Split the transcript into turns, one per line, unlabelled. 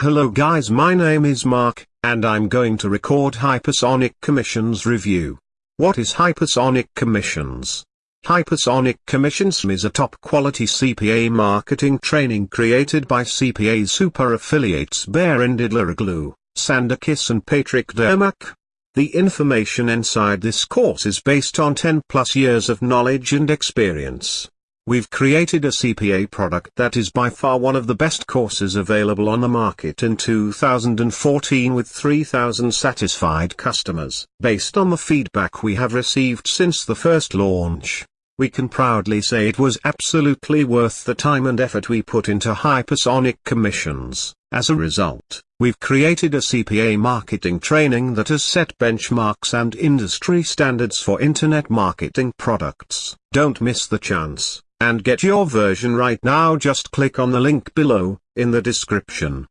Hello guys my name is Mark, and I'm going to record Hypersonic Commissions review. What is Hypersonic Commissions? Hypersonic Commissions is a top quality CPA marketing training created by CPA super affiliates Berendid Laraglu, Sandakis and Patrick Dermack. The information inside this course is based on 10 plus years of knowledge and experience. We've created a CPA product that is by far one of the best courses available on the market in 2014 with 3,000 satisfied customers. Based on the feedback we have received since the first launch, we can proudly say it was absolutely worth the time and effort we put into hypersonic commissions. As a result, we've created a CPA marketing training that has set benchmarks and industry standards for internet marketing products. Don't miss the chance. And get your version right now just click on the link below, in the description.